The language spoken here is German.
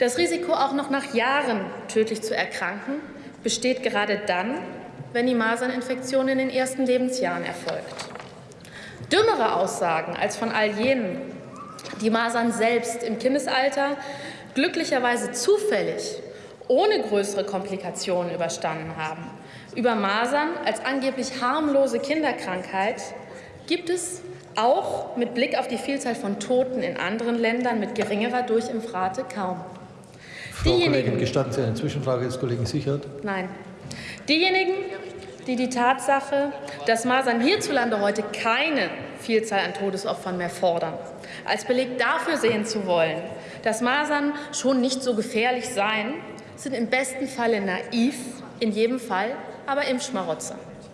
Das Risiko, auch noch nach Jahren tödlich zu erkranken, besteht gerade dann, wenn die Maserninfektion in den ersten Lebensjahren erfolgt. Dümmere Aussagen als von all jenen, die Masern selbst im Kindesalter glücklicherweise zufällig ohne größere Komplikationen überstanden haben. Über Masern als angeblich harmlose Kinderkrankheit gibt es auch mit Blick auf die Vielzahl von Toten in anderen Ländern mit geringerer Durchimpfrate kaum. Frau Kollegin, gestatten Sie eine Zwischenfrage des Kollegen Sichert? Nein. Diejenigen, die die Tatsache, dass Masern hierzulande heute keine Vielzahl an Todesopfern mehr fordern, als Beleg dafür sehen zu wollen, dass Masern schon nicht so gefährlich seien, sind im besten Falle naiv, in jedem Fall aber Impfschmarotzer.